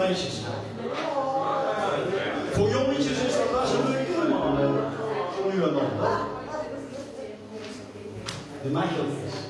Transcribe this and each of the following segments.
meisjes. Voor jongetjes is dat best een moeilijk helemaal. Zo nu en dan. De meisjes.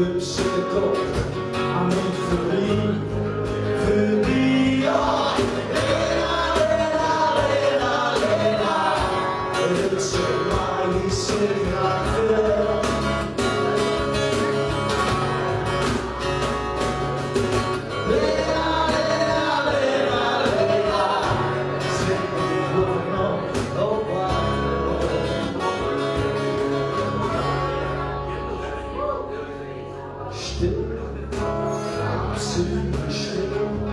I'm in for förbi still, I'm sitting still.